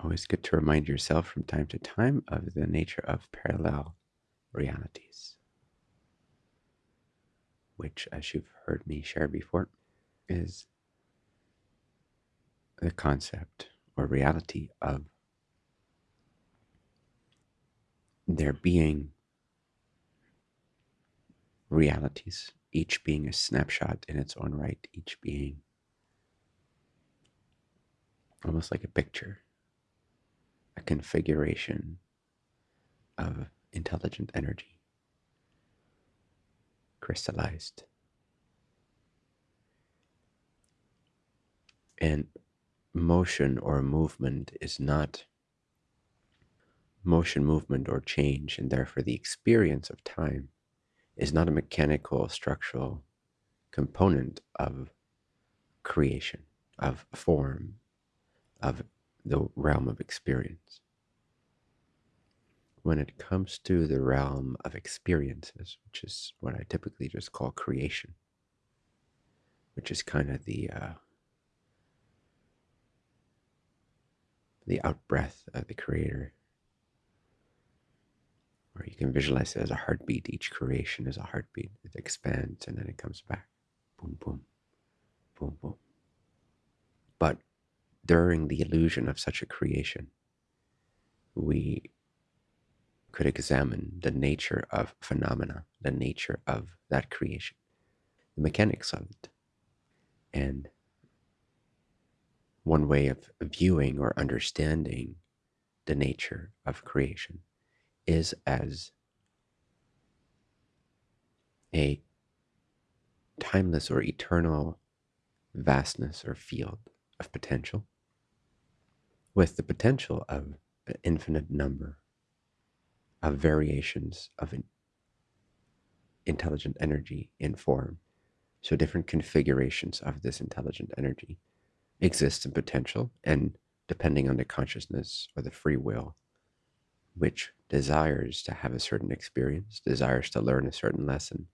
always good to remind yourself from time to time of the nature of parallel realities, which, as you've heard me share before, is the concept or reality of there being realities, each being a snapshot in its own right, each being almost like a picture, a configuration of intelligent energy crystallized. And motion or movement is not motion, movement, or change, and therefore the experience of time is not a mechanical, structural component of creation, of form, of the realm of experience. When it comes to the realm of experiences, which is what I typically just call creation, which is kind of the uh, the outbreath of the creator or you can visualize it as a heartbeat. Each creation is a heartbeat. It expands and then it comes back. Boom, boom, boom, boom. But during the illusion of such a creation, we could examine the nature of phenomena, the nature of that creation, the mechanics of it. And one way of viewing or understanding the nature of creation is as a timeless or eternal vastness or field of potential with the potential of an infinite number of variations of an intelligent energy in form. So different configurations of this intelligent energy exist in potential and depending on the consciousness or the free will which desires to have a certain experience, desires to learn a certain lesson,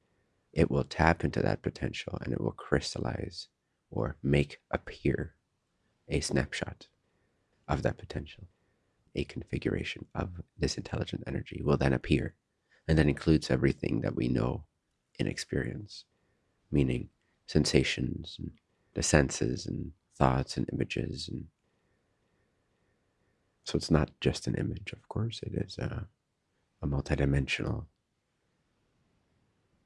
it will tap into that potential and it will crystallize or make appear a snapshot of that potential. A configuration of this intelligent energy will then appear and that includes everything that we know in experience, meaning sensations and the senses and thoughts and images and so it's not just an image, of course, it is a, a multidimensional,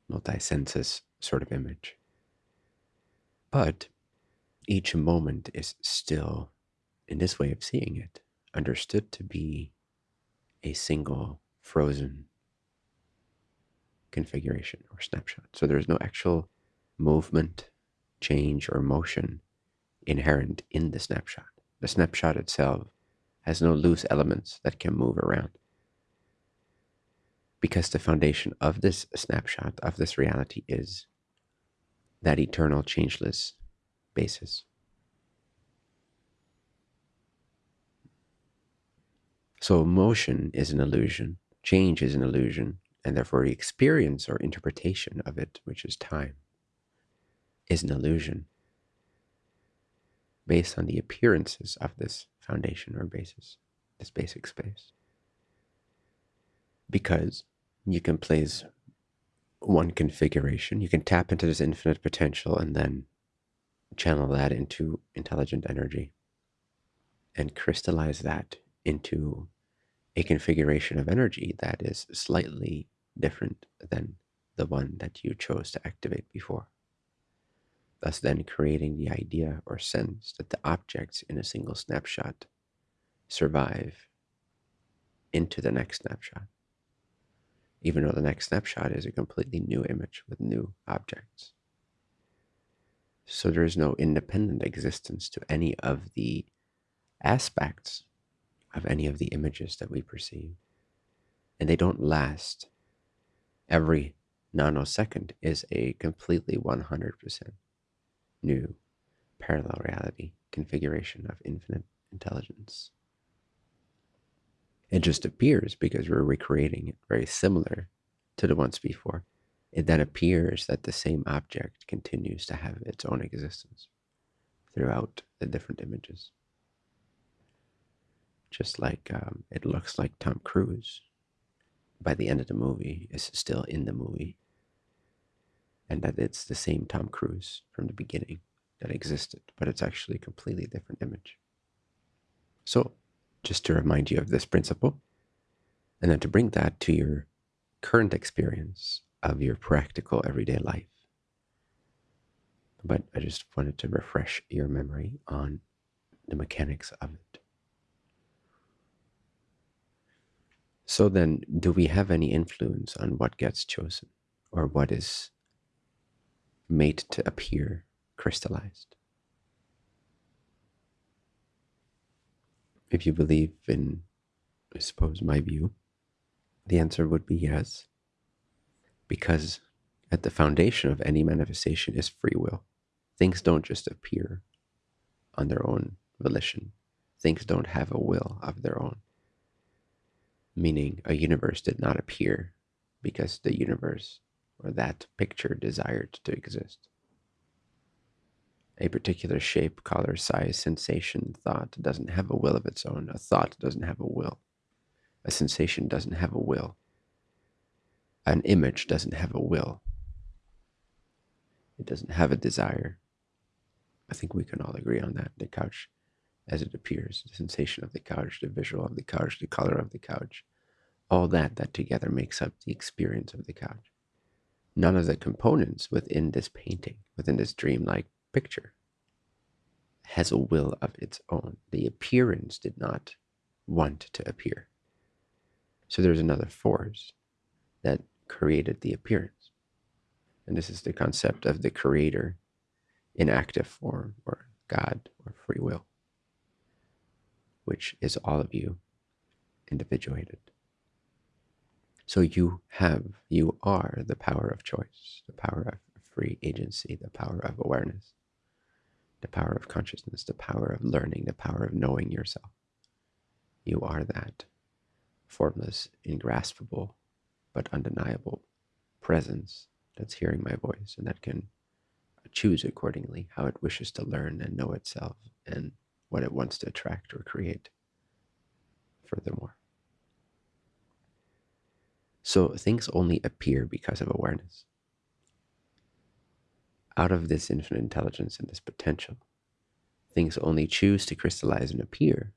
multi-sensus sort of image. But each moment is still, in this way of seeing it, understood to be a single frozen configuration or snapshot. So there's no actual movement, change, or motion inherent in the snapshot. The snapshot itself has no loose elements that can move around. Because the foundation of this snapshot, of this reality, is that eternal, changeless basis. So motion is an illusion, change is an illusion, and therefore the experience or interpretation of it, which is time, is an illusion based on the appearances of this foundation or basis, this basic space. Because you can place one configuration, you can tap into this infinite potential and then channel that into intelligent energy and crystallize that into a configuration of energy that is slightly different than the one that you chose to activate before thus then creating the idea or sense that the objects in a single snapshot survive into the next snapshot, even though the next snapshot is a completely new image with new objects. So there is no independent existence to any of the aspects of any of the images that we perceive. And they don't last. Every nanosecond is a completely 100% new parallel reality configuration of infinite intelligence. It just appears because we're recreating it very similar to the ones before. It then appears that the same object continues to have its own existence throughout the different images. Just like um, it looks like Tom Cruise by the end of the movie is still in the movie, and that it's the same Tom Cruise from the beginning that existed, but it's actually a completely different image. So, just to remind you of this principle, and then to bring that to your current experience of your practical everyday life. But I just wanted to refresh your memory on the mechanics of it. So then, do we have any influence on what gets chosen or what is made to appear crystallized? If you believe in, I suppose, my view, the answer would be yes. Because at the foundation of any manifestation is free will. Things don't just appear on their own volition, things don't have a will of their own meaning a universe did not appear because the universe or that picture desired to exist. A particular shape, color, size, sensation, thought doesn't have a will of its own. A thought doesn't have a will. A sensation doesn't have a will. An image doesn't have a will. It doesn't have a desire. I think we can all agree on that. The couch as it appears, the sensation of the couch, the visual of the couch, the color of the couch, all that that together makes up the experience of the couch. None of the components within this painting, within this dreamlike picture, has a will of its own. The appearance did not want to appear. So there's another force that created the appearance. And this is the concept of the creator in active form or God or free will which is all of you individuated. So you have, you are the power of choice, the power of free agency, the power of awareness, the power of consciousness, the power of learning, the power of knowing yourself. You are that formless, ingraspable, but undeniable presence that's hearing my voice and that can choose accordingly how it wishes to learn and know itself and what it wants to attract or create furthermore. So things only appear because of awareness. Out of this infinite intelligence and this potential, things only choose to crystallize and appear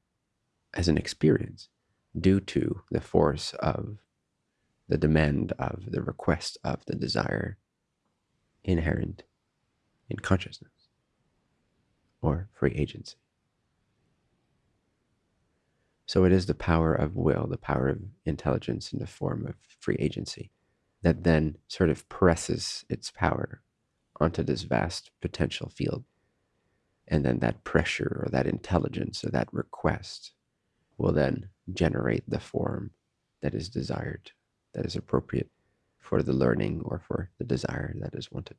as an experience due to the force of the demand of the request of the desire inherent in consciousness or free agency. So it is the power of will, the power of intelligence in the form of free agency that then sort of presses its power onto this vast potential field. And then that pressure or that intelligence or that request will then generate the form that is desired, that is appropriate for the learning or for the desire that is wanted.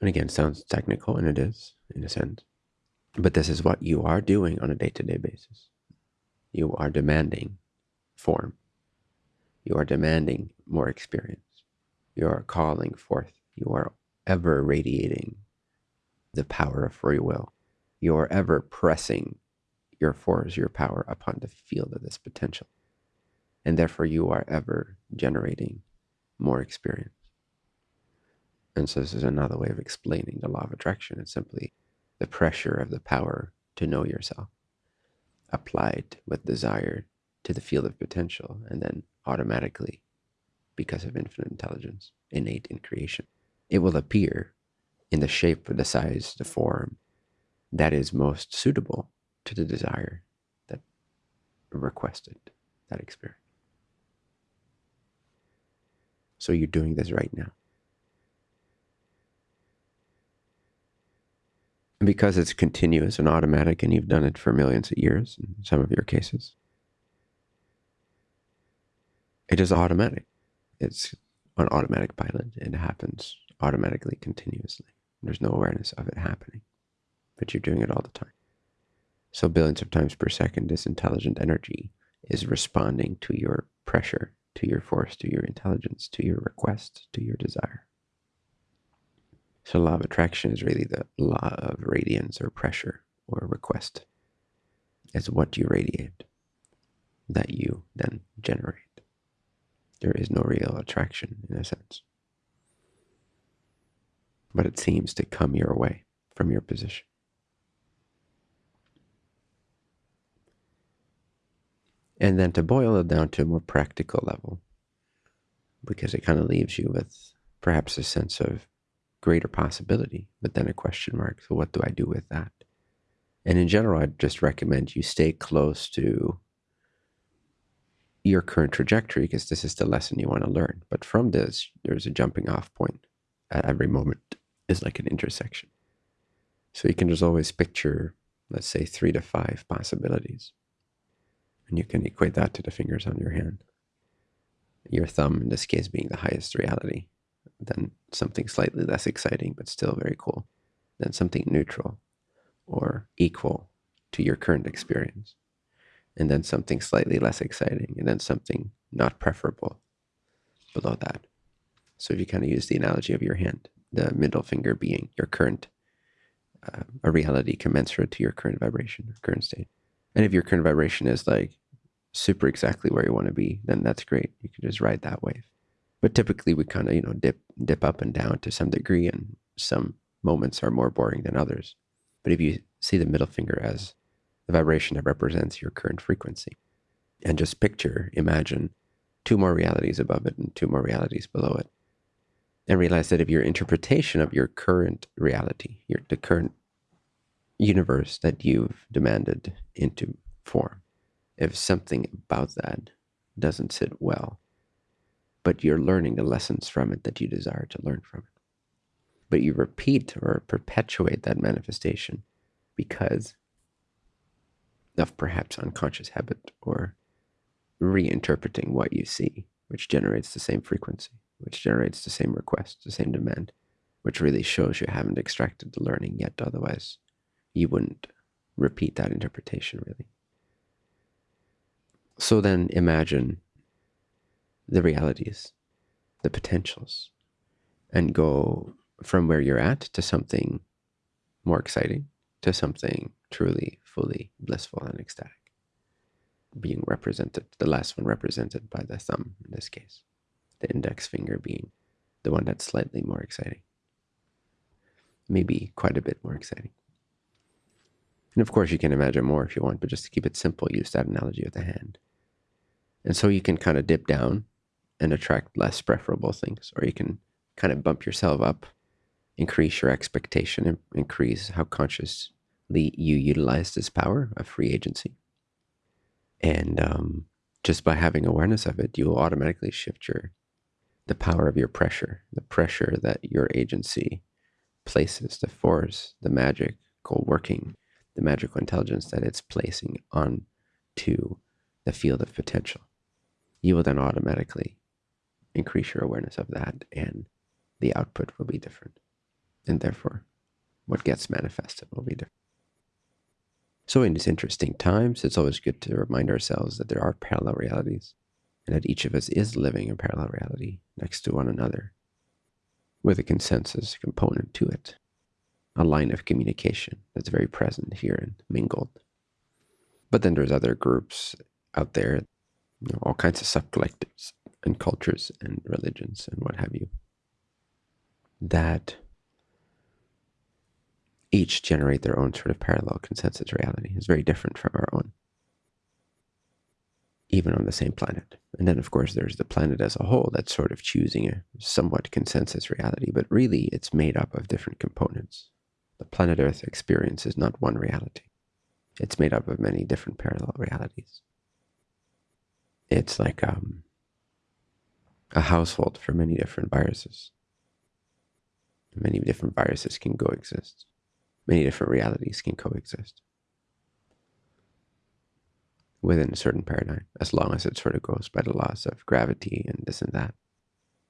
And again, sounds technical, and it is in a sense. But this is what you are doing on a day to day basis. You are demanding form. You are demanding more experience. You are calling forth. You are ever radiating the power of free will. You are ever pressing your force, your power upon the field of this potential. And therefore, you are ever generating more experience. And so, this is another way of explaining the law of attraction. It's simply the pressure of the power to know yourself applied with desire to the field of potential and then automatically because of infinite intelligence innate in creation. It will appear in the shape the size the form that is most suitable to the desire that requested that experience. So you're doing this right now because it's continuous and automatic and you've done it for millions of years in some of your cases. It is automatic. It's on automatic pilot. It happens automatically, continuously. There's no awareness of it happening, but you're doing it all the time. So billions of times per second, this intelligent energy is responding to your pressure, to your force, to your intelligence, to your request, to your desire. So law of attraction is really the law of radiance or pressure or request It's what you radiate that you then generate. There is no real attraction in a sense. But it seems to come your way from your position. And then to boil it down to a more practical level, because it kind of leaves you with perhaps a sense of greater possibility, but then a question mark. So, what do I do with that? And in general, I'd just recommend you stay close to your current trajectory because this is the lesson you want to learn. But from this, there's a jumping off point at every moment, is like an intersection. So you can just always picture, let's say, three to five possibilities. And you can equate that to the fingers on your hand. Your thumb, in this case, being the highest reality. Then something slightly less exciting, but still very cool. Then something neutral or equal to your current experience. And then something slightly less exciting. And then something not preferable below that. So if you kind of use the analogy of your hand, the middle finger being your current, uh, a reality commensurate to your current vibration, current state. And if your current vibration is like super exactly where you want to be, then that's great. You can just ride that wave. But typically we kind of, you know, dip dip up and down to some degree and some moments are more boring than others. But if you see the middle finger as the vibration that represents your current frequency and just picture, imagine two more realities above it and two more realities below it. And realize that if your interpretation of your current reality, your the current universe that you've demanded into form. If something about that doesn't sit well, but you're learning the lessons from it that you desire to learn from it. But you repeat or perpetuate that manifestation because of perhaps unconscious habit or reinterpreting what you see, which generates the same frequency, which generates the same request, the same demand, which really shows you haven't extracted the learning yet. Otherwise, you wouldn't repeat that interpretation really. So then imagine the realities, the potentials, and go from where you're at to something more exciting, to something truly, fully blissful and ecstatic. Being represented, the last one represented by the thumb in this case, the index finger being the one that's slightly more exciting. Maybe quite a bit more exciting. And of course, you can imagine more if you want, but just to keep it simple, use that analogy of the hand. And so you can kind of dip down and attract less preferable things, or you can kind of bump yourself up, increase your expectation, and increase how consciously you utilize this power of free agency. And um, just by having awareness of it, you will automatically shift your the power of your pressure, the pressure that your agency places, the force, the magical working the magical intelligence that it's placing on to the field of potential. You will then automatically increase your awareness of that and the output will be different. And therefore, what gets manifested will be different. So in these interesting times, it's always good to remind ourselves that there are parallel realities and that each of us is living a parallel reality next to one another with a consensus component to it a line of communication that's very present here and mingled. But then there's other groups out there, you know, all kinds of subcollectives and cultures and religions and what have you, that each generate their own sort of parallel consensus reality. It's very different from our own, even on the same planet. And then, of course, there's the planet as a whole that's sort of choosing a somewhat consensus reality, but really it's made up of different components the planet Earth experience is not one reality. It's made up of many different parallel realities. It's like um, a household for many different viruses. Many different viruses can coexist. Many different realities can coexist within a certain paradigm, as long as it sort of goes by the laws of gravity and this and that.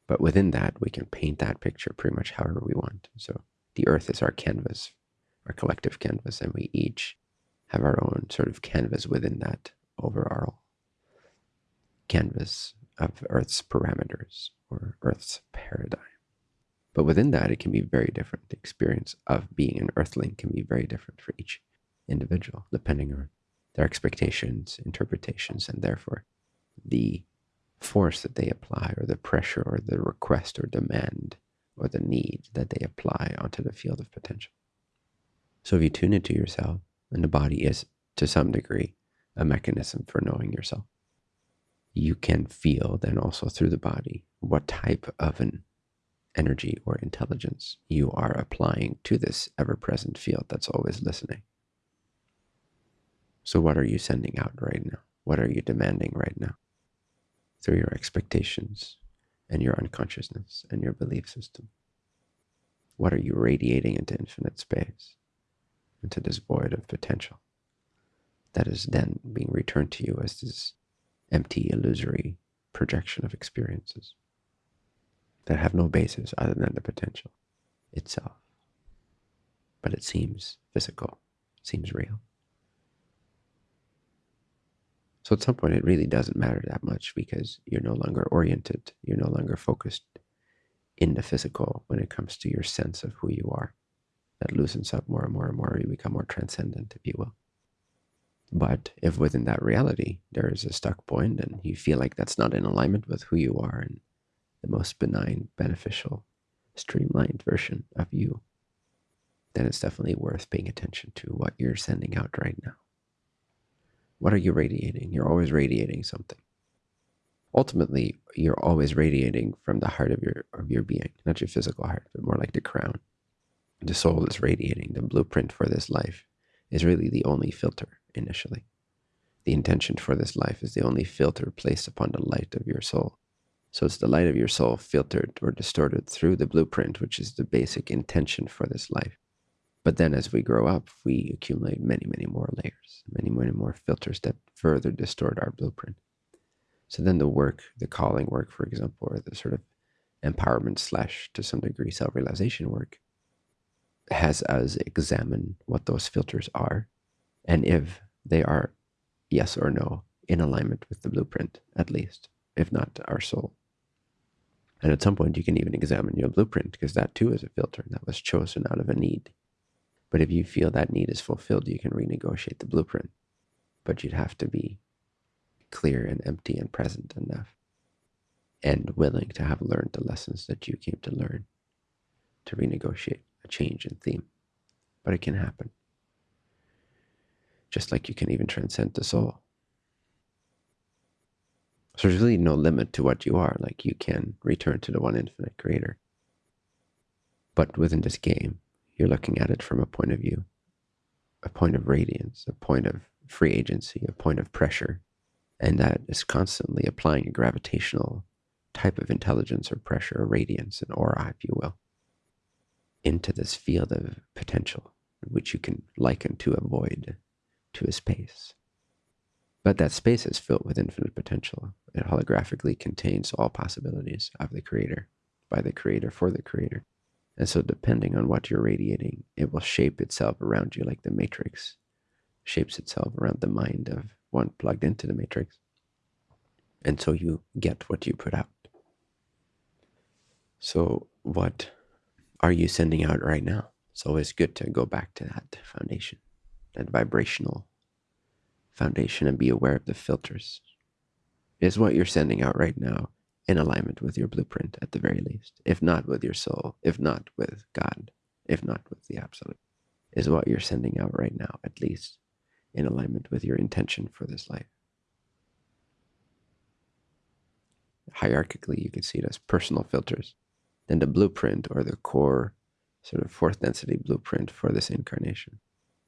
But within that, we can paint that picture pretty much however we want. So the earth is our canvas, our collective canvas, and we each have our own sort of canvas within that overall canvas of Earth's parameters or Earth's paradigm. But within that, it can be very different. The experience of being an Earthling can be very different for each individual, depending on their expectations, interpretations, and therefore the force that they apply, or the pressure, or the request, or demand, or the need that they apply onto the field of potential. So if you tune into yourself, and the body is to some degree a mechanism for knowing yourself, you can feel then also through the body what type of an energy or intelligence you are applying to this ever present field that's always listening. So, what are you sending out right now? What are you demanding right now? Through your expectations and your unconsciousness and your belief system. What are you radiating into infinite space, into this void of potential that is then being returned to you as this empty, illusory projection of experiences that have no basis other than the potential itself. But it seems physical, seems real. So at some point, it really doesn't matter that much because you're no longer oriented, you're no longer focused in the physical when it comes to your sense of who you are. That loosens up more and more and more. You become more transcendent, if you will. But if within that reality there is a stuck point and you feel like that's not in alignment with who you are and the most benign, beneficial, streamlined version of you, then it's definitely worth paying attention to what you're sending out right now. What are you radiating? You're always radiating something. Ultimately, you're always radiating from the heart of your of your being, not your physical heart, but more like the crown. The soul is radiating. The blueprint for this life is really the only filter initially. The intention for this life is the only filter placed upon the light of your soul. So it's the light of your soul filtered or distorted through the blueprint, which is the basic intention for this life. But then as we grow up, we accumulate many, many more layers, many, many more filters that further distort our blueprint. So then the work, the calling work, for example, or the sort of empowerment slash to some degree self-realization work has us examine what those filters are and if they are yes or no in alignment with the blueprint, at least, if not our soul. And at some point, you can even examine your blueprint because that too is a filter that was chosen out of a need. But if you feel that need is fulfilled, you can renegotiate the blueprint. But you'd have to be clear and empty and present enough and willing to have learned the lessons that you came to learn to renegotiate a change in theme. But it can happen. Just like you can even transcend the soul. So there's really no limit to what you are. Like you can return to the one infinite creator. But within this game, you're looking at it from a point of view, a point of radiance, a point of free agency, a point of pressure. And that is constantly applying a gravitational type of intelligence or pressure or radiance, an aura, if you will, into this field of potential, which you can liken to a void, to a space. But that space is filled with infinite potential. It holographically contains all possibilities of the creator, by the creator, for the creator. And so, depending on what you're radiating, it will shape itself around you like the matrix shapes itself around the mind of one plugged into the matrix. And so you get what you put out. So, what are you sending out right now? It's always good to go back to that foundation, that vibrational foundation, and be aware of the filters. Is what you're sending out right now in alignment with your blueprint at the very least, if not with your soul, if not with God, if not with the absolute, is what you're sending out right now, at least in alignment with your intention for this life. Hierarchically, you can see it as personal filters. Then the blueprint or the core, sort of fourth density blueprint for this incarnation.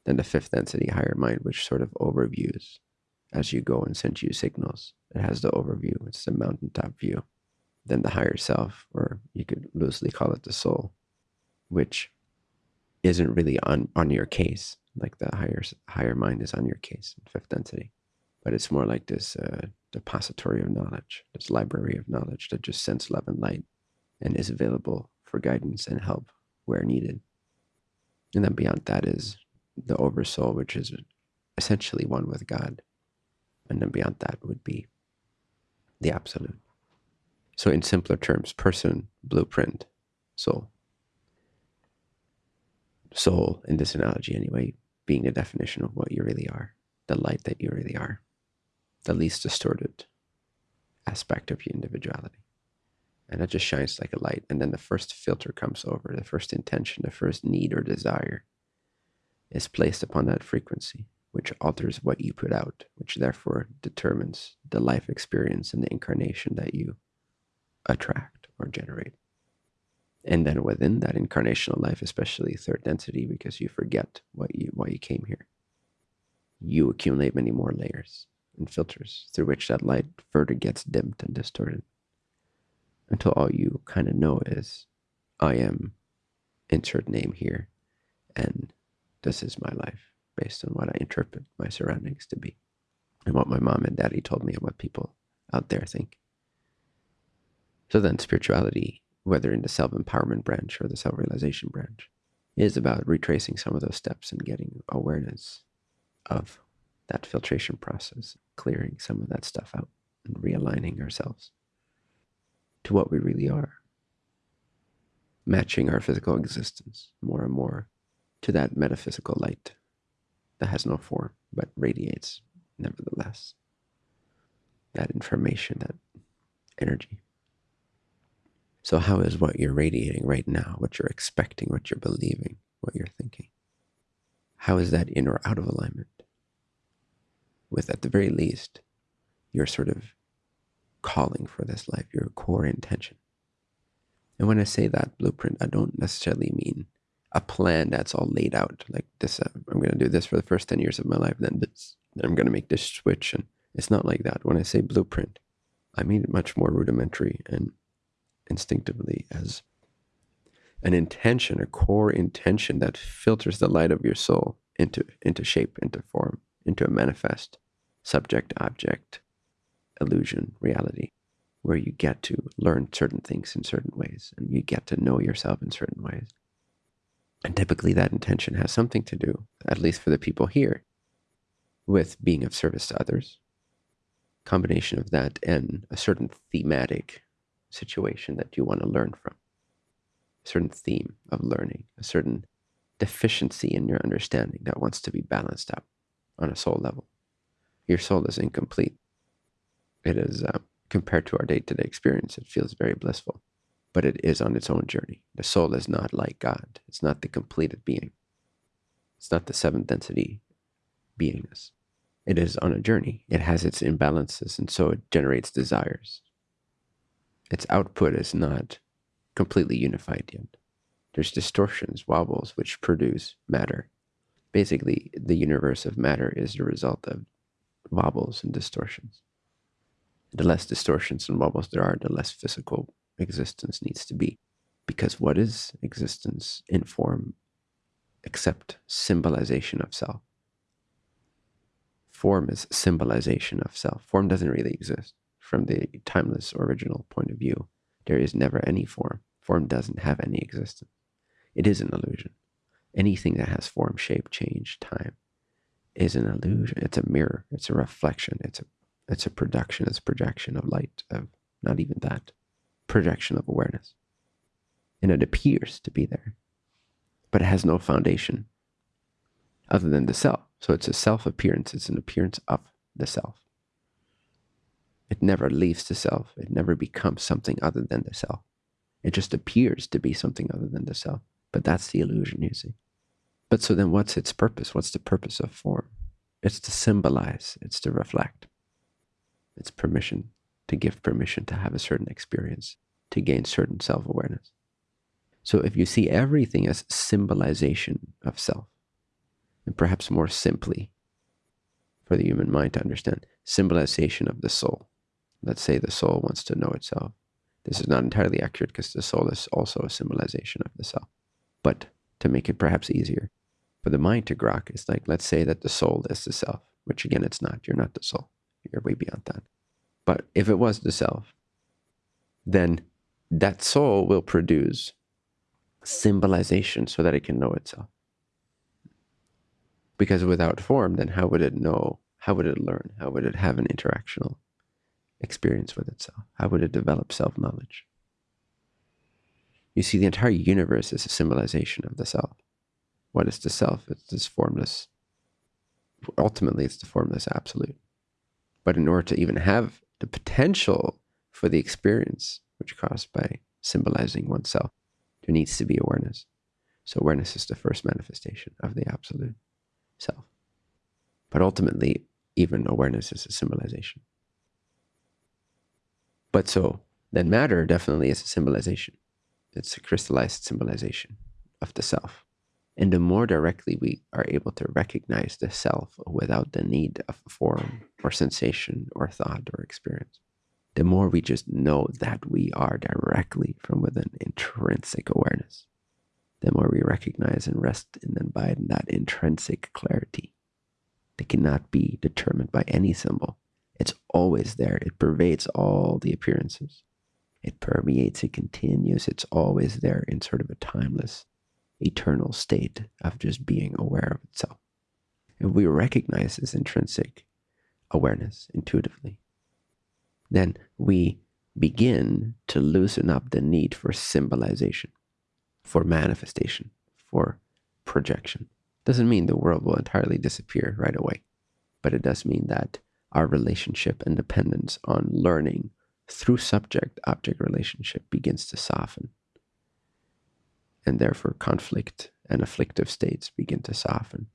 Then the fifth density higher mind, which sort of overviews as you go and sends you signals. It has the overview, it's the mountaintop view. Then the higher self, or you could loosely call it the soul, which isn't really on, on your case, like the higher higher mind is on your case in fifth density. But it's more like this uh, depository of knowledge, this library of knowledge that just sends love and light and is available for guidance and help where needed. And then beyond that is the oversoul, which is essentially one with God and then beyond that would be the absolute. So in simpler terms, person, blueprint, soul. Soul, in this analogy anyway, being the definition of what you really are. the light that you really are, the least distorted aspect of your individuality. And it just shines like a light. And then the first filter comes over, the first intention, the first need or desire is placed upon that frequency, which alters what you put out, which therefore determines the life experience and the incarnation that you attract or generate. And then within that incarnational life, especially third density, because you forget what you why you came here, you accumulate many more layers and filters through which that light further gets dimmed and distorted until all you kind of know is I am insert name here and this is my life based on what I interpret my surroundings to be and what my mom and daddy told me and what people out there think. So then spirituality, whether in the self-empowerment branch or the self-realization branch, is about retracing some of those steps and getting awareness of that filtration process, clearing some of that stuff out and realigning ourselves to what we really are, matching our physical existence more and more to that metaphysical light that has no form but radiates nevertheless. That information, that energy. So, how is what you're radiating right now, what you're expecting, what you're believing, what you're thinking? How is that in or out of alignment with, at the very least, your sort of calling for this life, your core intention? And when I say that blueprint, I don't necessarily mean a plan that's all laid out like this. Uh, I'm going to do this for the first 10 years of my life, then this, then I'm going to make this switch. And it's not like that. When I say blueprint, I mean it much more rudimentary and instinctively as an intention, a core intention that filters the light of your soul into, into shape, into form, into a manifest subject, object, illusion, reality, where you get to learn certain things in certain ways and you get to know yourself in certain ways. And typically that intention has something to do, at least for the people here, with being of service to others. Combination of that and a certain thematic situation that you want to learn from. A certain theme of learning, a certain deficiency in your understanding that wants to be balanced out on a soul level. Your soul is incomplete. It is, uh, compared to our day-to-day -day experience, it feels very blissful but it is on its own journey. The soul is not like God. It's not the completed being. It's not the seventh density beingness. It is on a journey. It has its imbalances, and so it generates desires. Its output is not completely unified yet. There's distortions, wobbles, which produce matter. Basically, the universe of matter is the result of wobbles and distortions. The less distortions and wobbles there are, the less physical existence needs to be. Because what is existence in form except symbolization of self? Form is symbolization of self. Form doesn't really exist. From the timeless original point of view, there is never any form. Form doesn't have any existence. It is an illusion. Anything that has form, shape, change, time is an illusion. It's a mirror. It's a reflection. It's a it's a production. It's a projection of light. Of not even that projection of awareness. And it appears to be there, but it has no foundation other than the self. So it's a self appearance, it's an appearance of the self. It never leaves the self, it never becomes something other than the self. It just appears to be something other than the self. But that's the illusion, you see. But so then what's its purpose? What's the purpose of form? It's to symbolize, it's to reflect. It's permission to give permission to have a certain experience, to gain certain self-awareness. So if you see everything as symbolization of self, and perhaps more simply for the human mind to understand, symbolization of the soul. Let's say the soul wants to know itself. This is not entirely accurate because the soul is also a symbolization of the self. But to make it perhaps easier for the mind to grok, it's like, let's say that the soul is the self, which again, it's not. You're not the soul. You're way beyond that. But if it was the self, then that soul will produce symbolization so that it can know itself. Because without form, then how would it know? How would it learn? How would it have an interactional experience with itself? How would it develop self-knowledge? You see, the entire universe is a symbolization of the self. What is the self? It's this formless ultimately it's the formless absolute. But in order to even have the potential for the experience, which caused by symbolizing oneself, there needs to be awareness. So awareness is the first manifestation of the absolute self. But ultimately, even awareness is a symbolization. But so then matter definitely is a symbolization. It's a crystallized symbolization of the self. And the more directly we are able to recognize the self without the need of form or sensation or thought or experience, the more we just know that we are directly from within intrinsic awareness, the more we recognize and rest and abide in that intrinsic clarity that cannot be determined by any symbol. It's always there. It pervades all the appearances. It permeates, it continues, it's always there in sort of a timeless eternal state of just being aware of itself. If we recognize this intrinsic awareness intuitively, then we begin to loosen up the need for symbolization, for manifestation, for projection. Doesn't mean the world will entirely disappear right away, but it does mean that our relationship and dependence on learning through subject object relationship begins to soften and therefore conflict and afflictive states begin to soften.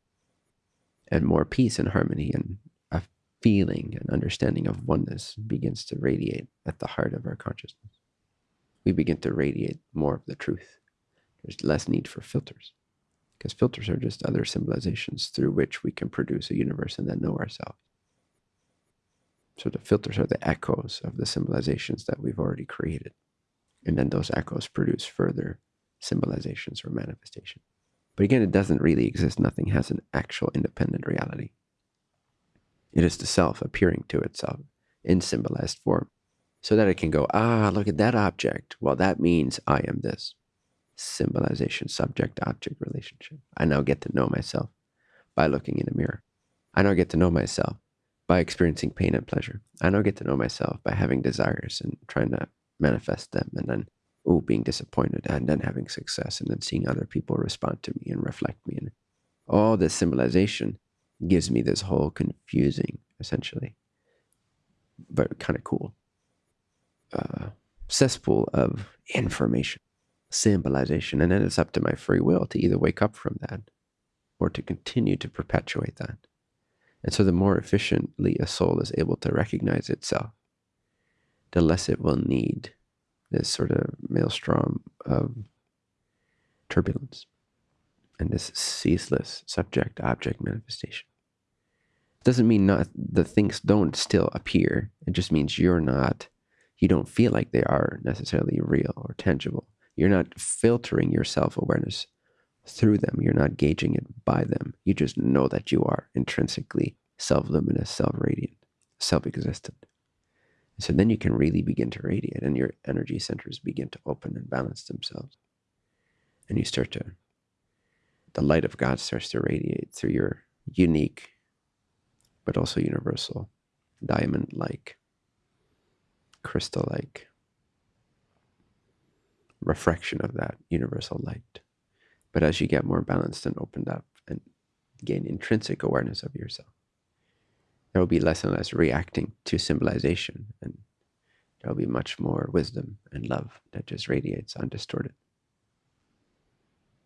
And more peace and harmony and a feeling and understanding of oneness begins to radiate at the heart of our consciousness. We begin to radiate more of the truth. There's less need for filters because filters are just other symbolizations through which we can produce a universe and then know ourselves. So the filters are the echoes of the symbolizations that we've already created. And then those echoes produce further symbolizations or manifestation. But again, it doesn't really exist. Nothing has an actual independent reality. It is the self appearing to itself in symbolized form so that it can go, ah, look at that object. Well, that means I am this. Symbolization, subject object relationship. I now get to know myself by looking in a mirror. I now get to know myself by experiencing pain and pleasure. I now get to know myself by having desires and trying to manifest them and then oh, being disappointed and then having success and then seeing other people respond to me and reflect me. And all this symbolization gives me this whole confusing, essentially, but kind of cool uh, cesspool of information, symbolization. And then it's up to my free will to either wake up from that or to continue to perpetuate that. And so the more efficiently a soul is able to recognize itself, the less it will need this sort of maelstrom of turbulence and this ceaseless subject object manifestation. Doesn't mean not the things don't still appear. It just means you're not, you don't feel like they are necessarily real or tangible. You're not filtering your self awareness through them. You're not gauging it by them. You just know that you are intrinsically self luminous, self radiant, self existent. So then you can really begin to radiate and your energy centers begin to open and balance themselves. And you start to, the light of God starts to radiate through your unique, but also universal, diamond like, crystal like refraction of that universal light. But as you get more balanced and opened up and gain intrinsic awareness of yourself, there will be less and less reacting to symbolization and there will be much more wisdom and love that just radiates undistorted.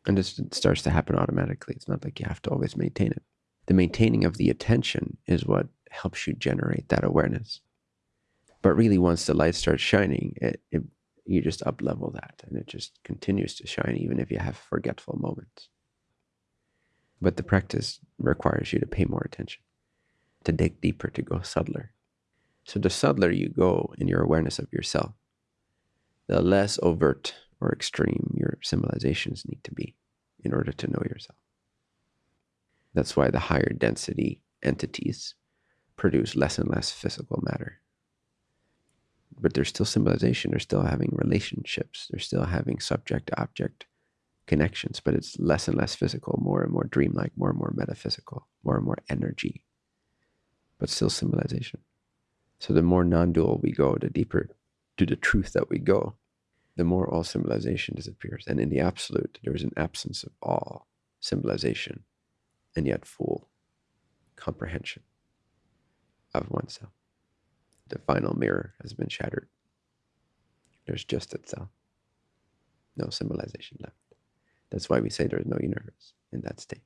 And this starts to happen automatically. It's not like you have to always maintain it. The maintaining of the attention is what helps you generate that awareness. But really once the light starts shining it, it you just up level that and it just continues to shine even if you have forgetful moments. But the practice requires you to pay more attention to dig deeper, to go subtler. So the subtler you go in your awareness of yourself, the less overt or extreme your symbolizations need to be in order to know yourself. That's why the higher density entities produce less and less physical matter. But there's still symbolization, they're still having relationships, they're still having subject object connections, but it's less and less physical, more and more dreamlike, more and more metaphysical, more and more energy but still symbolization. So the more non-dual we go, the deeper to the truth that we go, the more all symbolization disappears. And in the absolute, there is an absence of all symbolization and yet full comprehension of oneself. The final mirror has been shattered. There's just itself, no symbolization left. That's why we say there's no universe in that state,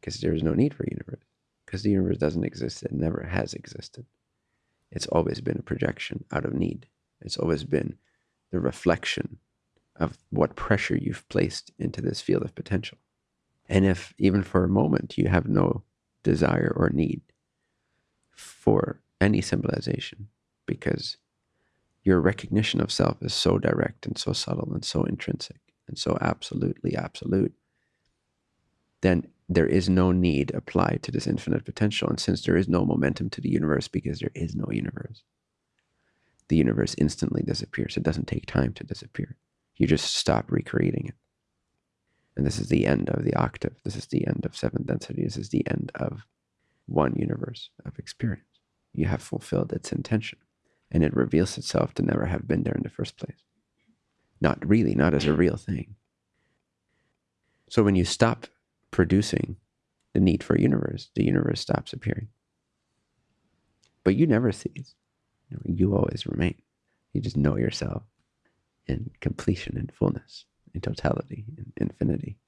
because there is no need for universe, because the universe doesn't exist. It never has existed. It's always been a projection out of need. It's always been the reflection of what pressure you've placed into this field of potential. And if even for a moment you have no desire or need for any symbolization, because your recognition of self is so direct and so subtle and so intrinsic and so absolutely absolute, then there is no need applied to this infinite potential. And since there is no momentum to the universe because there is no universe, the universe instantly disappears. It doesn't take time to disappear. You just stop recreating it. And this is the end of the octave. This is the end of seventh density. This is the end of one universe of experience. You have fulfilled its intention, and it reveals itself to never have been there in the first place. Not really, not as a real thing. So when you stop producing the need for a universe, the universe stops appearing. But you never cease. You always remain. You just know yourself in completion and fullness, in totality, in infinity.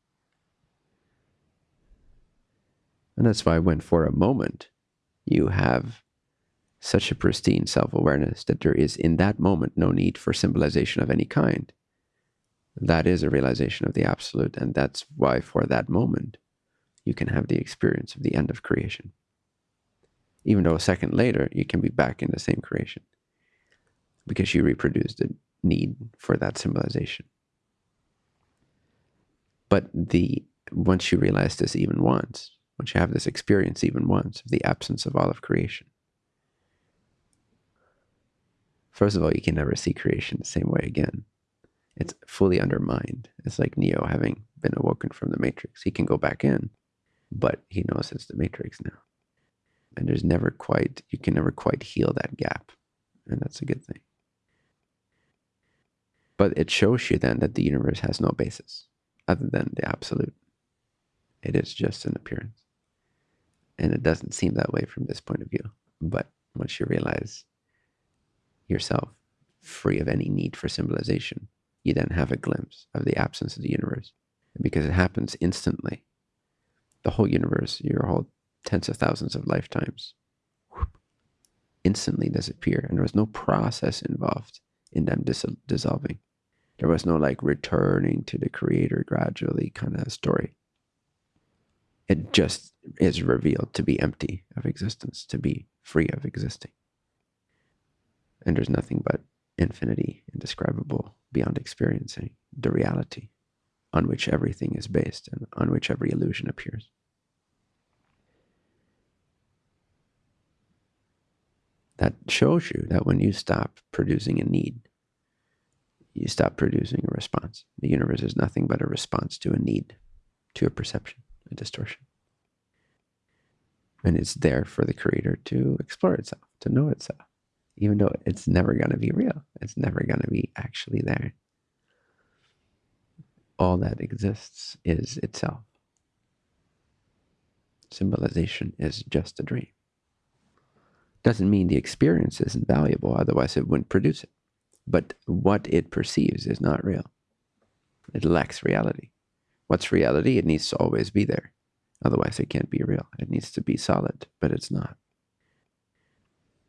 And that's why when for a moment you have such a pristine self-awareness that there is in that moment no need for symbolization of any kind, that is a realization of the absolute. And that's why for that moment you can have the experience of the end of creation even though a second later you can be back in the same creation because you reproduced the need for that symbolization. But the once you realize this even once, once you have this experience even once of the absence of all of creation, first of all, you can never see creation the same way again. It's fully undermined. It's like Neo having been awoken from the Matrix. He can go back in, but he knows it's the Matrix now. And there's never quite you can never quite heal that gap and that's a good thing. But it shows you then that the universe has no basis other than the absolute. It is just an appearance. And it doesn't seem that way from this point of view. But once you realize yourself free of any need for symbolization you then have a glimpse of the absence of the universe because it happens instantly the whole universe your whole tens of thousands of lifetimes instantly disappear. And there was no process involved in them dis dissolving. There was no like returning to the creator gradually kind of story. It just is revealed to be empty of existence, to be free of existing. And there's nothing but infinity, indescribable, beyond experiencing, the reality on which everything is based and on which every illusion appears. that shows you that when you stop producing a need, you stop producing a response. The universe is nothing but a response to a need, to a perception, a distortion. And it's there for the creator to explore itself, to know itself, even though it's never going to be real. It's never going to be actually there. All that exists is itself. Symbolization is just a dream doesn't mean the experience isn't valuable, otherwise it wouldn't produce it. But what it perceives is not real. It lacks reality. What's reality? It needs to always be there. Otherwise, it can't be real. It needs to be solid, but it's not.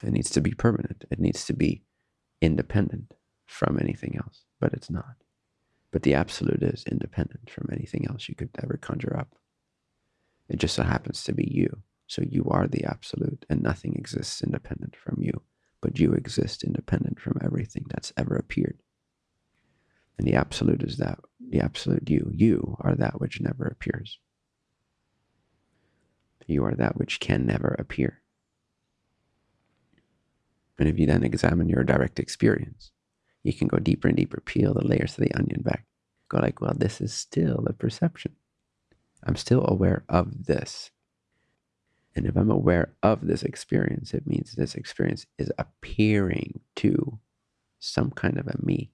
It needs to be permanent. It needs to be independent from anything else, but it's not. But the absolute is independent from anything else you could ever conjure up. It just so happens to be you. So you are the absolute, and nothing exists independent from you, but you exist independent from everything that's ever appeared. And the absolute is that, the absolute you. You are that which never appears. You are that which can never appear. And if you then examine your direct experience, you can go deeper and deeper, peel the layers of the onion back. Go like, well, this is still a perception. I'm still aware of this. And if I'm aware of this experience, it means this experience is appearing to some kind of a me,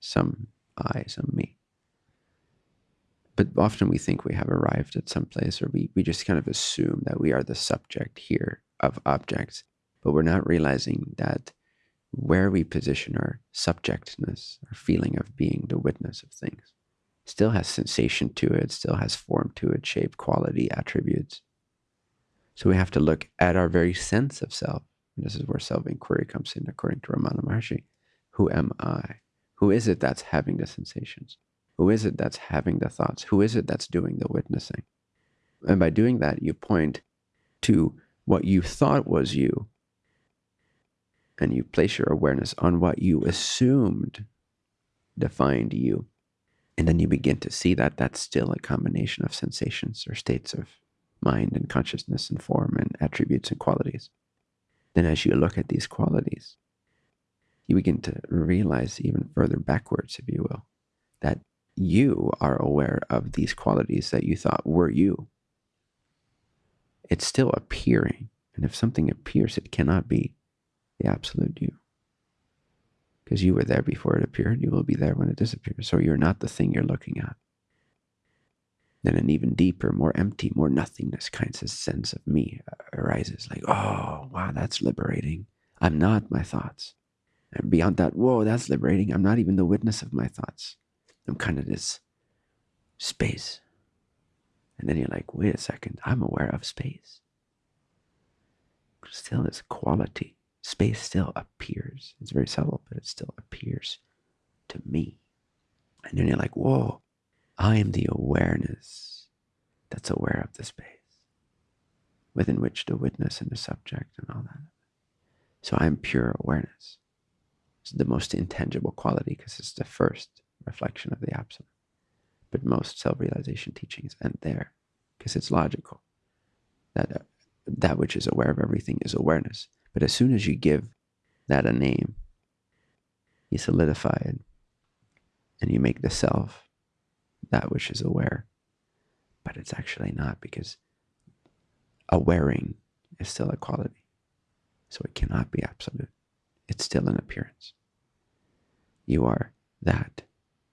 some I, some me. But often we think we have arrived at some place, or we, we just kind of assume that we are the subject here of objects, but we're not realizing that where we position our subjectness, our feeling of being the witness of things, still has sensation to it, still has form to it, shape, quality, attributes. So we have to look at our very sense of self. And this is where self inquiry comes in, according to Ramana Maharshi. Who am I? Who is it that's having the sensations? Who is it that's having the thoughts? Who is it that's doing the witnessing? And by doing that, you point to what you thought was you, and you place your awareness on what you assumed defined you. And then you begin to see that that's still a combination of sensations or states of mind and consciousness and form and attributes and qualities. Then, as you look at these qualities, you begin to realize even further backwards, if you will, that you are aware of these qualities that you thought were you. It's still appearing. And if something appears, it cannot be the absolute you. Because you were there before it appeared, you will be there when it disappears. So you're not the thing you're looking at. Then an even deeper, more empty, more nothingness kind of sense of me arises like, oh, wow, that's liberating. I'm not my thoughts. And beyond that, whoa, that's liberating. I'm not even the witness of my thoughts. I'm kind of this space. And then you're like, wait a second, I'm aware of space. Still, this quality. Space still appears. It's very subtle, but it still appears to me. And then you're like, whoa, I am the awareness that's aware of the space within which the witness and the subject and all that. So I'm pure awareness. It's the most intangible quality because it's the first reflection of the absolute. But most self-realization teachings end there because it's logical. That uh, that which is aware of everything is awareness. But as soon as you give that a name, you solidify it and you make the self that which is aware. But it's actually not because awareing is still a quality. So it cannot be absolute. It's still an appearance. You are that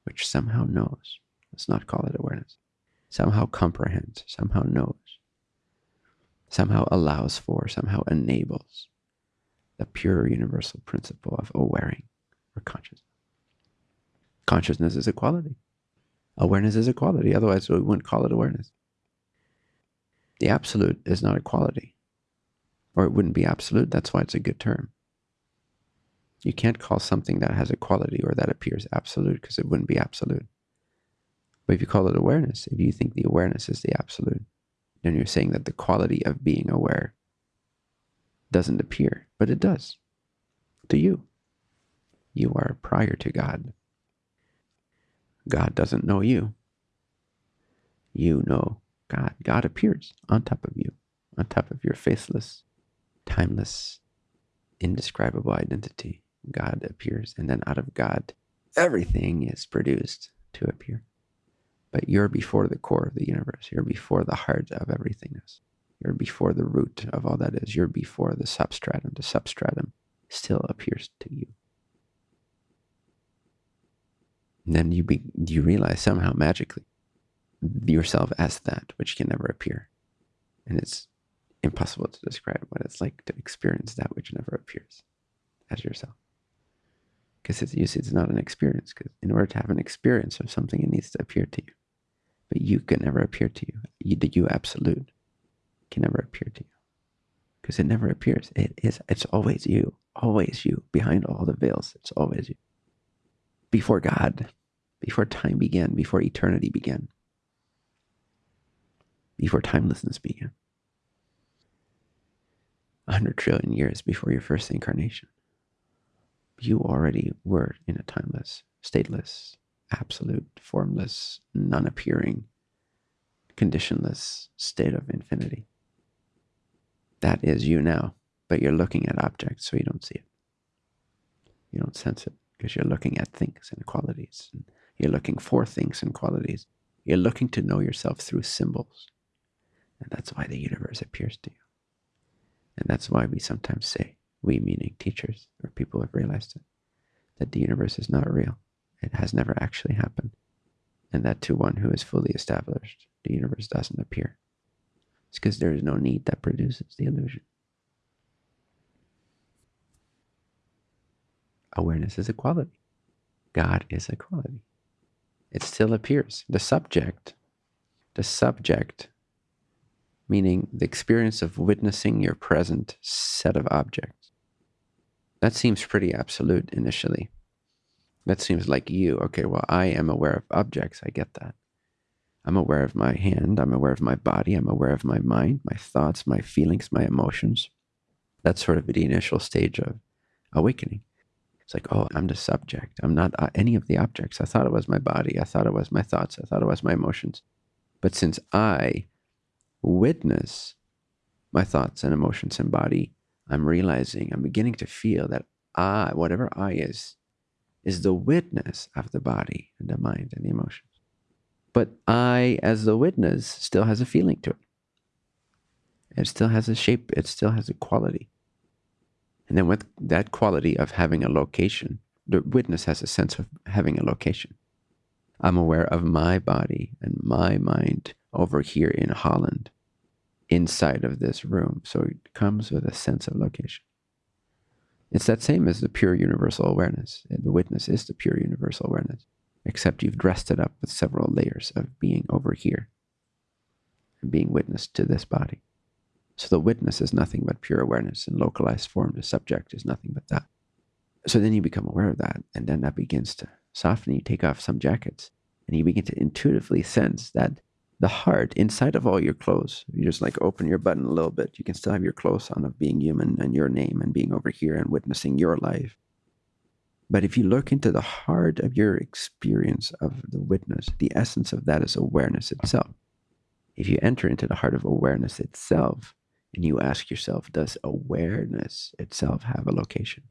which somehow knows. Let's not call it awareness. Somehow comprehends, somehow knows, somehow allows for, somehow enables the pure universal principle of awareing or consciousness. Consciousness is a quality. Awareness is a quality. Otherwise, we wouldn't call it awareness. The absolute is not a quality, or it wouldn't be absolute. That's why it's a good term. You can't call something that has a quality or that appears absolute because it wouldn't be absolute. But if you call it awareness, if you think the awareness is the absolute, then you're saying that the quality of being aware doesn't appear, but it does to you. You are prior to God. God doesn't know you. You know God. God appears on top of you, on top of your faceless, timeless, indescribable identity. God appears, and then out of God, everything is produced to appear. But you're before the core of the universe. You're before the heart of everythingness. You're before the root of all that is. You're before the substratum. The substratum still appears to you. And then you be, you realize somehow magically yourself as that which can never appear. And it's impossible to describe what it's like to experience that which never appears as yourself because it's, you see, it's not an experience. Because in order to have an experience of something, it needs to appear to you. But you can never appear to you. you the you absolute can never appear to you because it never appears. It is. It's always you. Always you. Behind all the veils, it's always you. Before God, before time began, before eternity began, before timelessness began. A hundred trillion years before your first incarnation you already were in a timeless, stateless, absolute, formless, non appearing, conditionless state of infinity. That is you now, but you're looking at objects so you don't see it. You don't sense it because you're looking at things and qualities. And you're looking for things and qualities. You're looking to know yourself through symbols. And that's why the universe appears to you. And that's why we sometimes say, we meaning teachers or people have realized it, that the universe is not real. It has never actually happened. And that to one who is fully established, the universe doesn't appear. It's because there is no need that produces the illusion. Awareness is a quality. God is a quality. It still appears. The subject, the subject, meaning the experience of witnessing your present set of objects. That seems pretty absolute initially. That seems like you. Okay, well, I am aware of objects. I get that. I'm aware of my hand. I'm aware of my body. I'm aware of my mind, my thoughts, my feelings, my emotions. That's sort of the initial stage of awakening. It's like, oh, I'm the subject. I'm not uh, any of the objects. I thought it was my body. I thought it was my thoughts. I thought it was my emotions. But since I witness my thoughts and emotions and body, I'm realizing, I'm beginning to feel that I, whatever I is, is the witness of the body and the mind and the emotions. But I, as the witness, still has a feeling to it. It still has a shape, it still has a quality. And then with that quality of having a location, the witness has a sense of having a location. I'm aware of my body and my mind over here in Holland, inside of this room. So it comes with a sense of location. It's that same as the pure universal awareness. The witness is the pure universal awareness, except you've dressed it up with several layers of being over here and being witness to this body. So the witness is nothing but pure awareness in localized form. The subject is nothing but that. So then you become aware of that, and then that begins to soften. You take off some jackets, and you begin to intuitively sense that the heart inside of all your clothes. You just like open your button a little bit. You can still have your clothes on of being human and your name and being over here and witnessing your life. But if you look into the heart of your experience of the witness, the essence of that is awareness itself. If you enter into the heart of awareness itself and you ask yourself, does awareness itself have a location?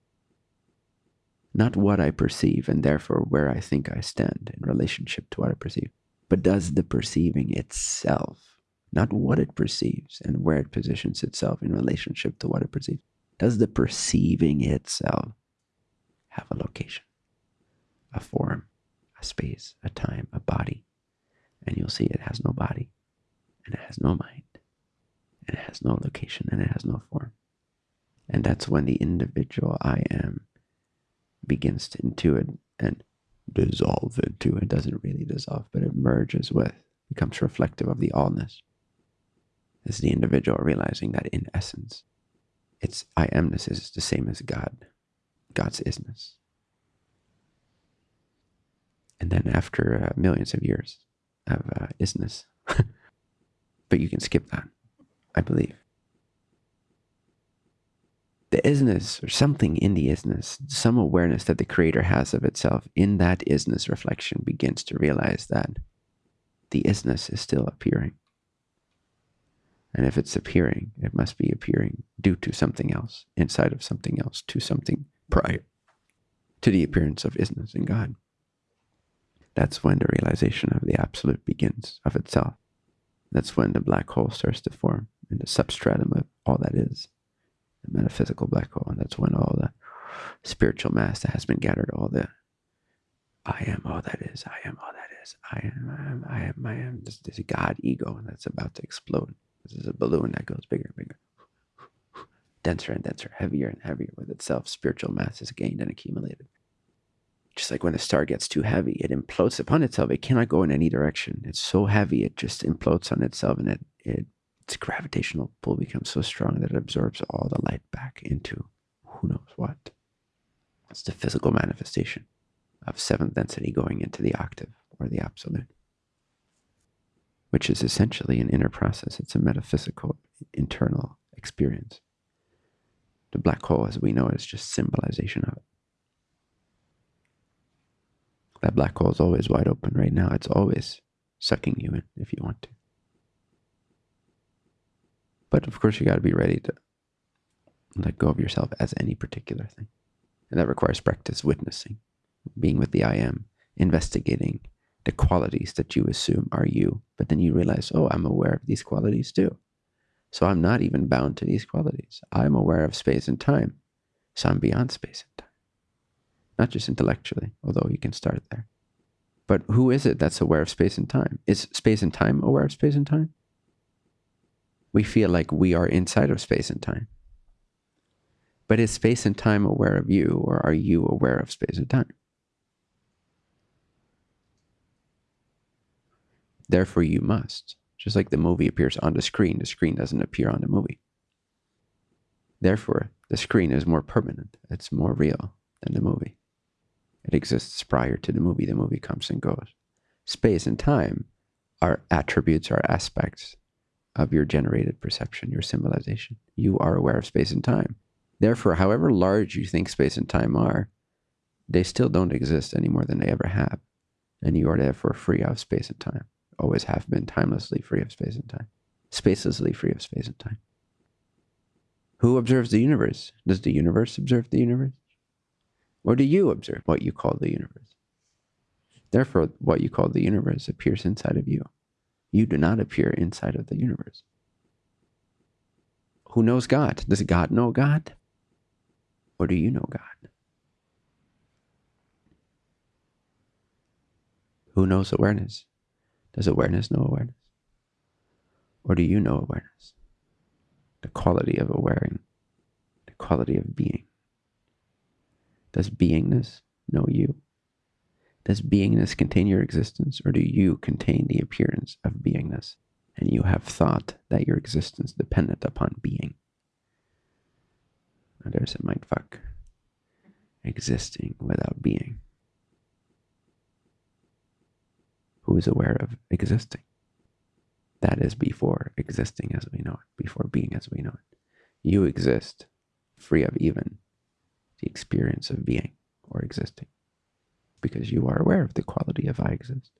Not what I perceive and therefore where I think I stand in relationship to what I perceive but does the perceiving itself, not what it perceives and where it positions itself in relationship to what it perceives, does the perceiving itself have a location, a form, a space, a time, a body? And you'll see it has no body, and it has no mind, and it has no location, and it has no form. And that's when the individual I am begins to intuit and dissolve into. It doesn't really dissolve, but it merges with, becomes reflective of the allness. Is the individual realizing that in essence, its I amness is the same as God, God's isness. And then after uh, millions of years of uh, isness, but you can skip that, I believe the isness or something in the isness, some awareness that the creator has of itself in that isness reflection begins to realize that the isness is still appearing. And if it's appearing, it must be appearing due to something else, inside of something else, to something prior to the appearance of isness in God. That's when the realization of the absolute begins of itself. That's when the black hole starts to form in the substratum of all that is the metaphysical black hole. And that's when all the spiritual mass that has been gathered, all the I am all that is, I am all that is, I am, I am, I am, I am. This, this God ego and that's about to explode. This is a balloon that goes bigger and bigger, denser and denser, heavier and heavier with itself. Spiritual mass is gained and accumulated. Just like when a star gets too heavy, it implodes upon itself. It cannot go in any direction. It's so heavy, it just implodes on itself and it, it its gravitational pull becomes so strong that it absorbs all the light back into who knows what. It's the physical manifestation of seventh density going into the octave or the absolute, which is essentially an inner process. It's a metaphysical internal experience. The black hole, as we know, is just symbolization of it. That black hole is always wide open right now. It's always sucking you in if you want to. But of course, you got to be ready to let go of yourself as any particular thing. And that requires practice witnessing, being with the I am, investigating the qualities that you assume are you. But then you realize, oh, I'm aware of these qualities too. So I'm not even bound to these qualities. I'm aware of space and time. So I'm beyond space and time. Not just intellectually, although you can start there. But who is it that's aware of space and time? Is space and time aware of space and time? We feel like we are inside of space and time. But is space and time aware of you, or are you aware of space and time? Therefore, you must. Just like the movie appears on the screen, the screen doesn't appear on the movie. Therefore, the screen is more permanent, it's more real than the movie. It exists prior to the movie, the movie comes and goes. Space and time are attributes are aspects of your generated perception, your symbolization. You are aware of space and time. Therefore, however large you think space and time are, they still don't exist any more than they ever have. And you are therefore free of space and time always have been timelessly free of space and time, spacelessly free of space and time. Who observes the universe? Does the universe observe the universe? Or do you observe what you call the universe? Therefore, what you call the universe appears inside of you. You do not appear inside of the universe. Who knows God? Does God know God? Or do you know God? Who knows awareness? Does awareness know awareness? Or do you know awareness? The quality of awareing, the quality of being. Does beingness know you? Does beingness contain your existence, or do you contain the appearance of beingness, and you have thought that your existence dependent upon being? Now there's a mindfuck. Existing without being. Who is aware of existing. That is before existing as we know it, before being as we know it. You exist free of even the experience of being or existing because you are aware of the quality of I exist.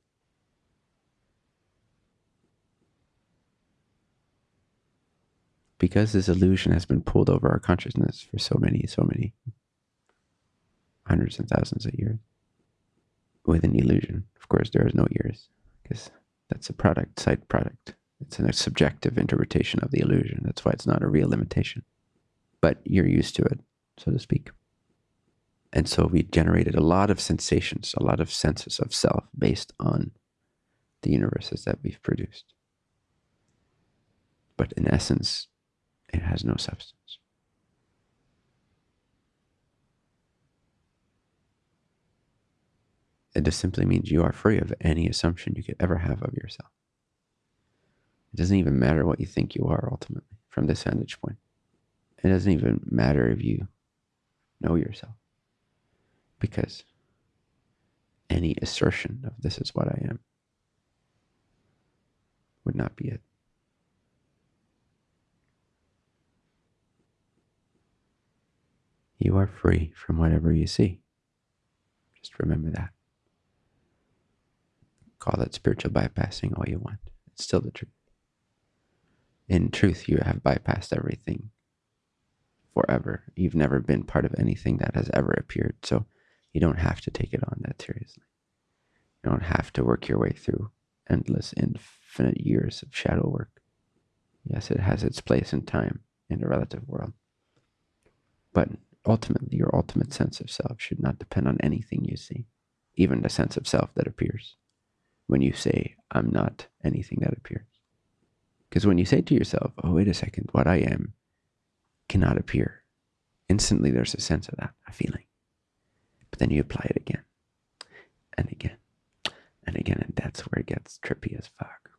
Because this illusion has been pulled over our consciousness for so many, so many hundreds and thousands of years, with an illusion. Of course, there is no years because that's a product, side product. It's a subjective interpretation of the illusion. That's why it's not a real limitation. But you're used to it, so to speak. And so we generated a lot of sensations, a lot of senses of self based on the universes that we've produced. But in essence, it has no substance. It just simply means you are free of any assumption you could ever have of yourself. It doesn't even matter what you think you are ultimately from this vantage point. It doesn't even matter if you know yourself. Because any assertion of this is what I am would not be it. You are free from whatever you see. Just remember that. Call it spiritual bypassing all you want. It's still the truth. In truth, you have bypassed everything forever. You've never been part of anything that has ever appeared. So you don't have to take it on that seriously. You don't have to work your way through endless, infinite years of shadow work. Yes, it has its place in time in the relative world. But ultimately, your ultimate sense of self should not depend on anything you see, even the sense of self that appears when you say, I'm not anything that appears. Because when you say to yourself, oh, wait a second, what I am cannot appear, instantly there's a sense of that, a feeling. But then you apply it again and again and again, and that's where it gets trippy as fuck.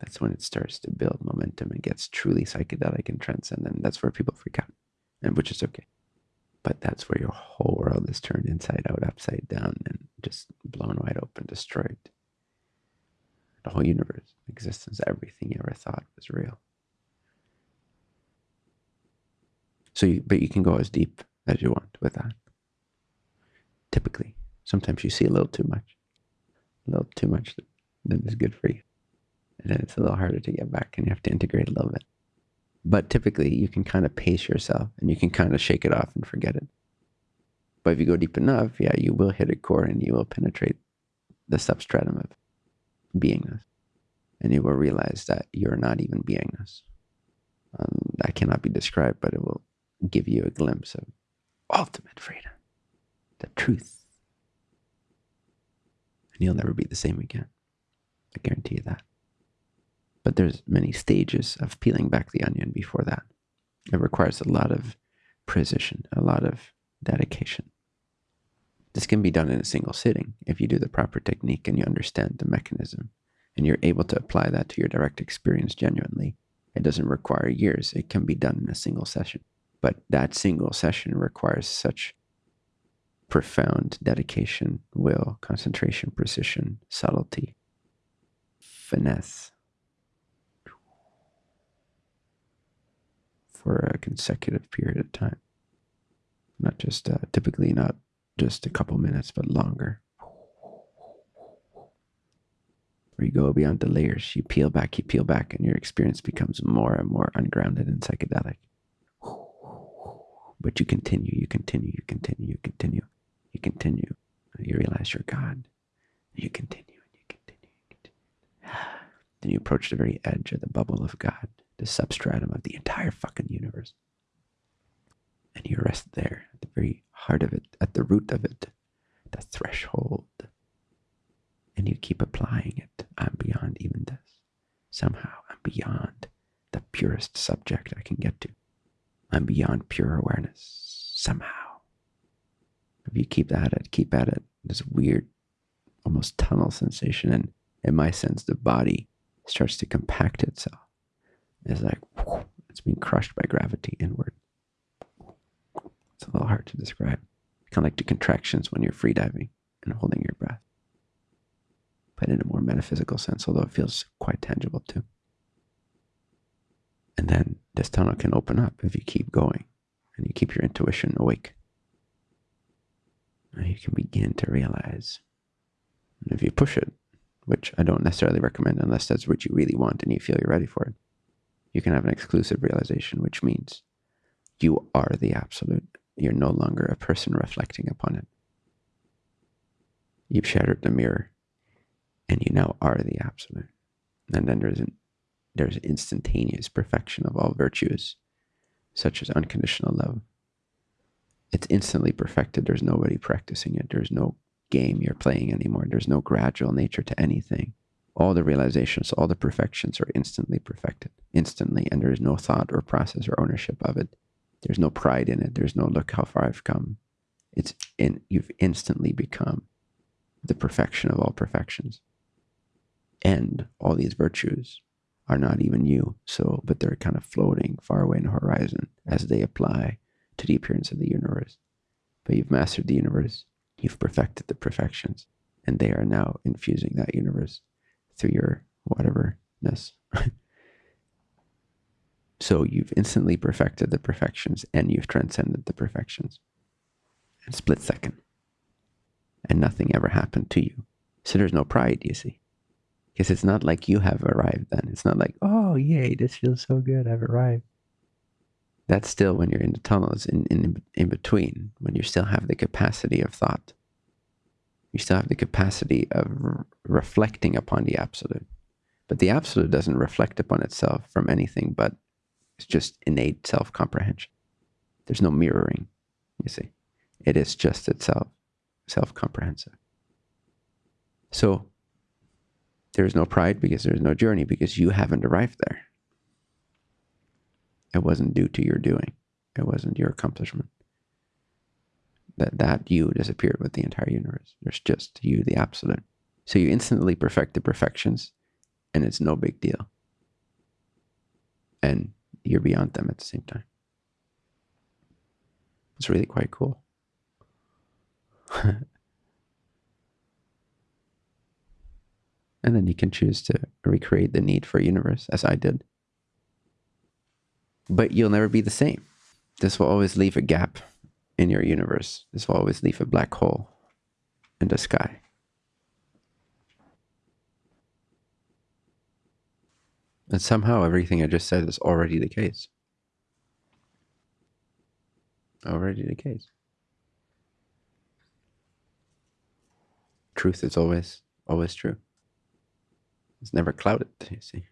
That's when it starts to build momentum and gets truly psychedelic and transcendent. That's where people freak out, and which is okay. But that's where your whole world is turned inside out, upside down, and just blown wide open, destroyed the whole universe, existence, everything you ever thought was real. So, you, but you can go as deep as you want with that. Typically, sometimes you see a little too much, a little too much that is good for you. And then it's a little harder to get back and you have to integrate a little bit. But typically, you can kind of pace yourself and you can kind of shake it off and forget it. But if you go deep enough, yeah, you will hit a core and you will penetrate the substratum of beingness. And you will realize that you're not even beingness. Um, that cannot be described, but it will give you a glimpse of ultimate freedom, the truth. And you'll never be the same again. I guarantee you that. But there's many stages of peeling back the onion before that. It requires a lot of precision, a lot of dedication. This can be done in a single sitting if you do the proper technique and you understand the mechanism and you're able to apply that to your direct experience genuinely. It doesn't require years. It can be done in a single session. But that single session requires such profound dedication, will, concentration, precision, subtlety, finesse for a consecutive period of time. Not just, uh, typically not just a couple minutes, but longer. Where you go beyond the layers, you peel back, you peel back, and your experience becomes more and more ungrounded and psychedelic. But you continue, you continue, you continue, you continue, you continue. You realize you're God. You continue and you continue, you continue. Then you approach the very edge of the bubble of God, the substratum of the entire fucking universe. And you rest there at the very heart of it, at the root of it, the threshold. And you keep applying it. I'm beyond even this. Somehow I'm beyond the purest subject I can get to. I'm beyond pure awareness. Somehow. If you keep at it, keep at it, this weird, almost tunnel sensation. And in my sense, the body starts to compact itself. It's like it's being crushed by gravity inward. It's a little hard to describe. Kind of like the contractions when you're freediving and holding your breath. But in a more metaphysical sense, although it feels quite tangible too. And then this tunnel can open up if you keep going and you keep your intuition awake. And you can begin to realize. And if you push it, which I don't necessarily recommend unless that's what you really want and you feel you're ready for it, you can have an exclusive realization, which means you are the absolute you're no longer a person reflecting upon it. You've shattered the mirror and you now are the absolute. And then there's an, there's instantaneous perfection of all virtues, such as unconditional love. It's instantly perfected. There's nobody practicing it. There's no game you're playing anymore. There's no gradual nature to anything. All the realizations, all the perfections are instantly perfected, instantly, and there is no thought or process or ownership of it. There's no pride in it. There's no look how far I've come. It's in you've instantly become the perfection of all perfections. And all these virtues are not even you. So, but they're kind of floating far away in the horizon as they apply to the appearance of the universe. But you've mastered the universe. You've perfected the perfections, and they are now infusing that universe through your whateverness. So you've instantly perfected the perfections and you've transcended the perfections in split second. And nothing ever happened to you. So there's no pride, you see. Because it's not like you have arrived then. It's not like, oh, yay, this feels so good, I've arrived. That's still when you're in the tunnels, in, in, in between, when you still have the capacity of thought. You still have the capacity of re reflecting upon the absolute. But the absolute doesn't reflect upon itself from anything but it's just innate self comprehension. There's no mirroring, you see. It is just itself, self comprehensive. So there's no pride because there's no journey because you haven't arrived there. It wasn't due to your doing, it wasn't your accomplishment. That, that you disappeared with the entire universe. There's just you, the absolute. So you instantly perfect the perfections, and it's no big deal. And you're beyond them at the same time. It's really quite cool. and then you can choose to recreate the need for a universe, as I did. But you'll never be the same. This will always leave a gap in your universe. This will always leave a black hole in the sky. And somehow everything I just said is already the case. Already the case. Truth is always, always true. It's never clouded, you see.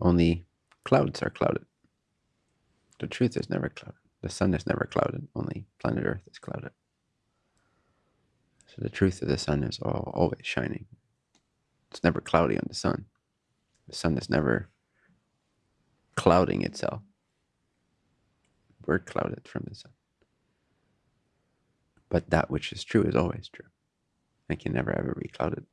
Only clouds are clouded. The truth is never clouded. The sun is never clouded. Only planet Earth is clouded. So the truth of the sun is all, always shining, It's never cloudy on the sun. The sun is never clouding itself. We're clouded from the sun. But that which is true is always true. It can never ever be clouded.